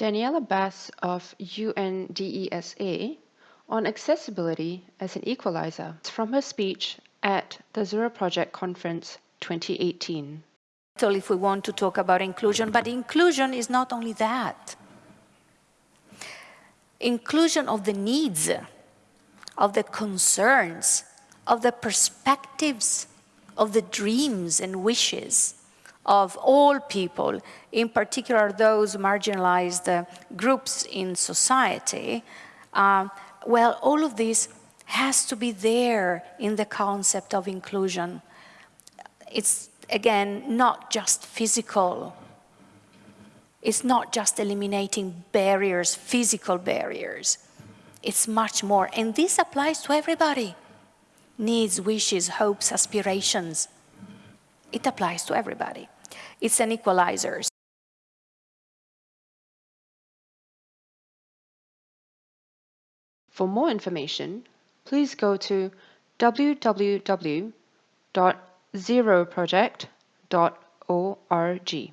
Daniela Bas of UNDESA on accessibility as an equalizer from her speech at the Zero Project Conference 2018. If we want to talk about inclusion, but inclusion is not only that. Inclusion of the needs, of the concerns, of the perspectives, of the dreams and wishes of all people, in particular those marginalized uh, groups in society, uh, well, all of this has to be there in the concept of inclusion. It's, again, not just physical. It's not just eliminating barriers, physical barriers. It's much more, and this applies to everybody. Needs, wishes, hopes, aspirations. It applies to everybody. It's an equalizer. For more information, please go to www.zeroproject.org.